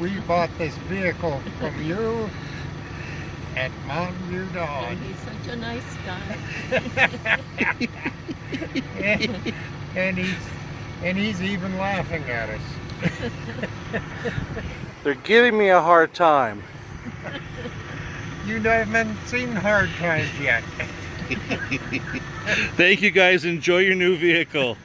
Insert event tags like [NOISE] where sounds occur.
we bought this vehicle from you at Mountain View And he's such a nice guy. and, [LAUGHS] and he's and he's even laughing at us. [LAUGHS] They're giving me a hard time. [LAUGHS] You haven't seen hard times yet. Thank you guys. Enjoy your new vehicle.